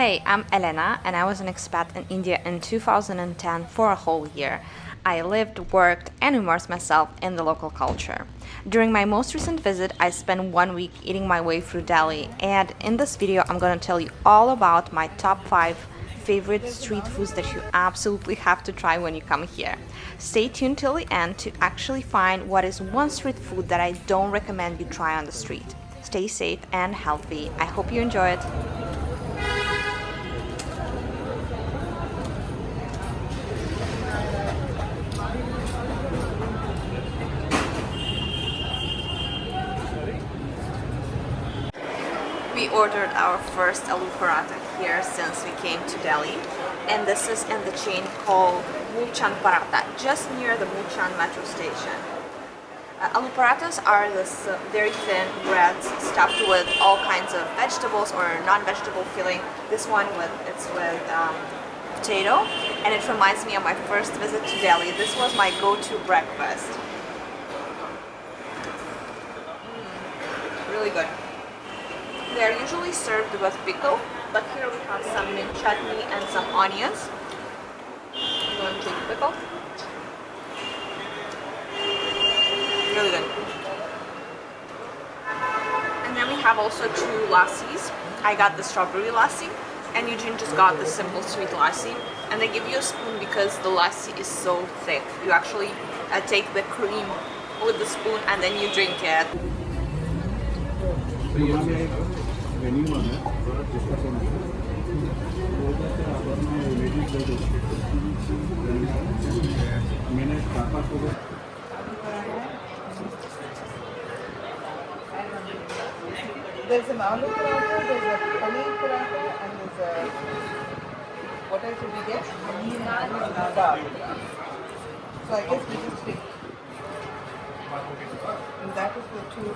Hey, I'm Elena and I was an expat in India in 2010 for a whole year. I lived, worked, and immersed myself in the local culture. During my most recent visit, I spent one week eating my way through Delhi, and in this video, I'm gonna tell you all about my top 5 favorite street foods that you absolutely have to try when you come here. Stay tuned till the end to actually find what is one street food that I don't recommend you try on the street. Stay safe and healthy. I hope you enjoy it. We ordered our first aloo paratha here since we came to Delhi and this is in the chain called Moolchand Paratha just near the Moolchand metro station. Uh, aloo parathas are this uh, very thin breads stuffed with all kinds of vegetables or non-vegetable filling. This one with it's with um, potato and it reminds me of my first visit to Delhi. This was my go-to breakfast. Mm, really good. They are usually served with pickle, but here we have some mint chutney and some onions. I'm going to take pickle. Really good. And then we have also two lassis. I got the strawberry lassi and Eugene just got the simple sweet lassi. And they give you a spoon because the lassi is so thick. You actually uh, take the cream with the spoon and then you drink it venue है discussion मैंने पापा को There's an aloo paratha, there's a paneer paratha, and there's a what else did we get? Dal. So I guess we just take. And that is the two.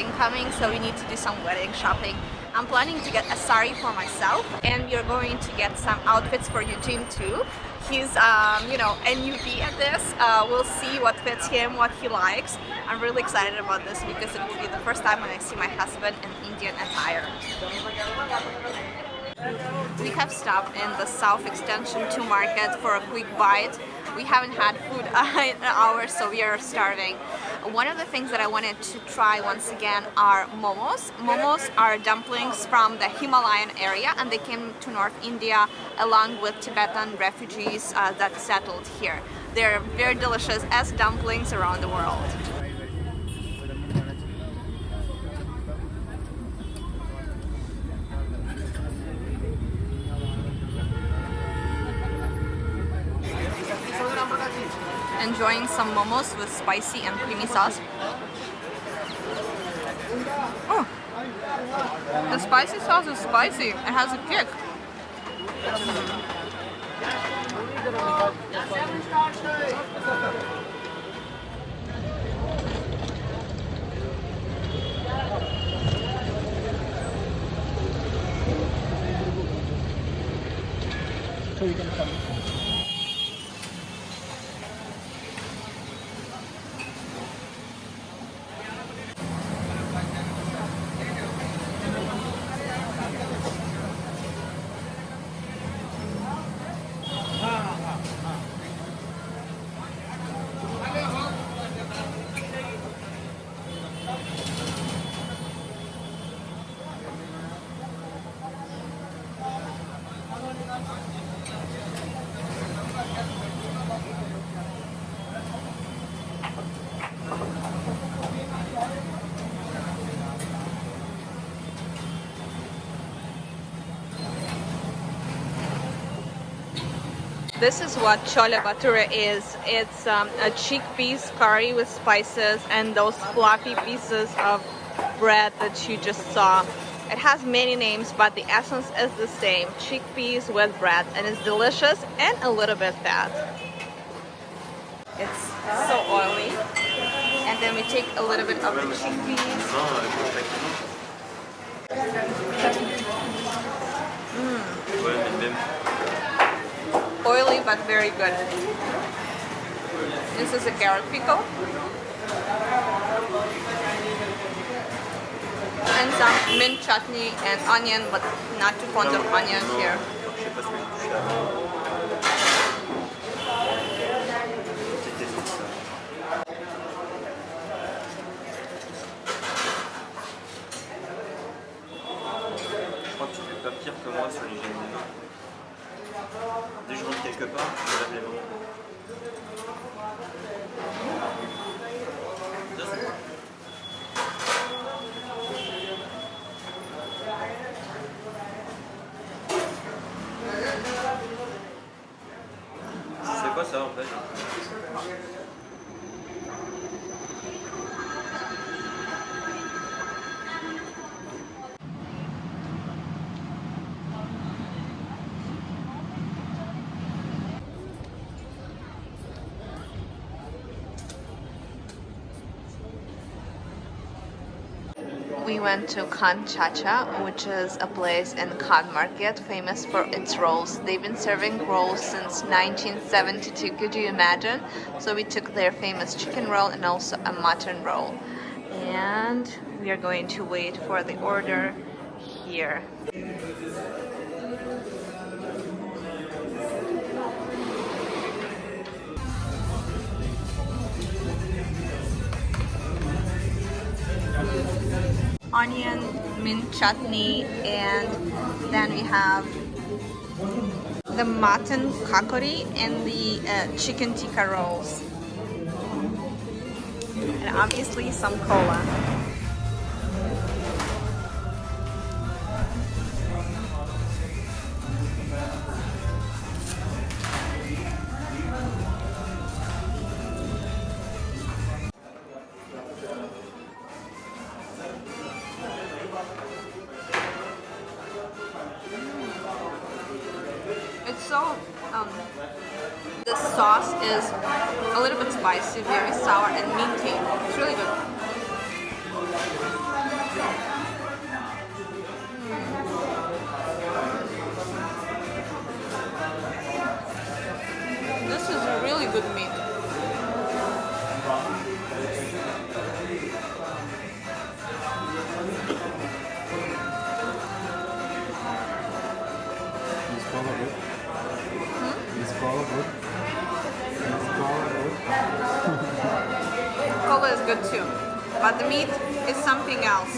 Wedding coming so we need to do some wedding shopping. I'm planning to get a sari for myself and we are going to get some outfits for Eugene too. He's um, you know a newbie at this. Uh, we'll see what fits him what he likes. I'm really excited about this because it will be the first time when I see my husband in Indian attire. We have stopped in the South Extension 2 market for a quick bite we haven't had food in hours so we are starving. One of the things that I wanted to try once again are momos. Momos are dumplings from the Himalayan area and they came to North India along with Tibetan refugees uh, that settled here. They're very delicious as dumplings around the world enjoying some momos with spicy and creamy sauce. Oh, the spicy sauce is spicy. It has a kick. So you can come. This is what chole bhature is. It's um, a chickpeas curry with spices and those fluffy pieces of bread that you just saw. It has many names, but the essence is the same. Chickpeas with bread, and it's delicious and a little bit fat. It's so oily. And then we take a little bit of the chickpeas. Mm. Oily but very good. This is a carrot pickle. And some mint chutney and onion, but not too fond of onion here. Je crois que tu fais pas pire que moi sur mains. Dès que je quelque part, je lave les mains. C'est quoi ça en fait? We went to Khan Chacha, which is a place in Khan Market famous for its rolls. They've been serving rolls since 1972, could you imagine? So we took their famous chicken roll and also a mutton roll. And we are going to wait for the order here. Onion, mint chutney, and then we have the mutton kakori and the uh, chicken tikka rolls. And obviously some cola. It's so um, the sauce is a little bit spicy, very sour and minty. It's really good. Mm. This is really good meat. But the meat is something else.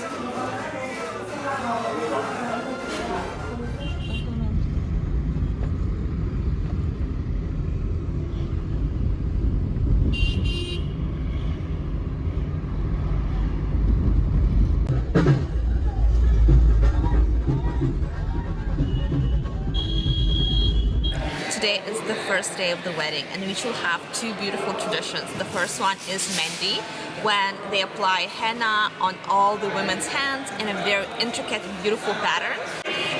Today is the first day of the wedding and we will have two beautiful traditions. The first one is Mehndi, when they apply henna on all the women's hands in a very intricate and beautiful pattern.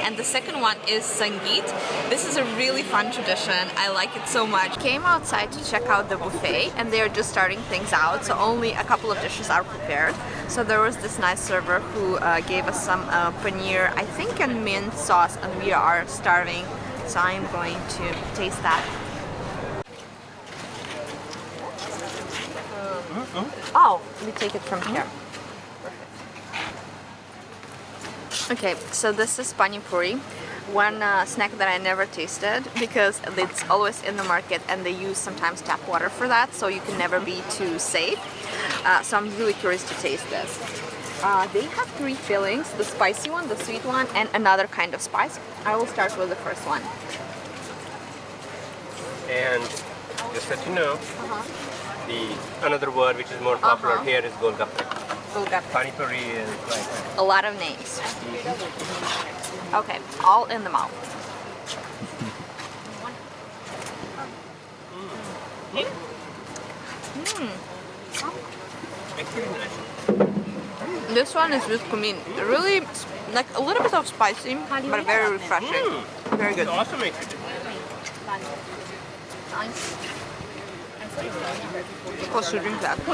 And the second one is Sangeet. This is a really fun tradition. I like it so much. Came outside to check out the buffet and they're just starting things out, so only a couple of dishes are prepared. So there was this nice server who uh, gave us some uh, paneer, I think and mint sauce, and we are starving. So I'm going to taste that. Oh, we take it from here. Okay, so this is pani puri, one uh, snack that I never tasted because it's always in the market and they use sometimes tap water for that, so you can never be too safe. Uh, so I'm really curious to taste this. Uh, they have three fillings, the spicy one, the sweet one, and another kind of spice. I will start with the first one. And just let you know, Uh-huh. The another word which is more popular Uh-huh. here is golgappe. Golgappe. Pani puri is like A lot of names. Mm-hmm. Okay, all in the mouth. it's pretty. This one is with cumin. Really Like a little bit of spicy, but very refreshing. Mm. Very good. It also makes you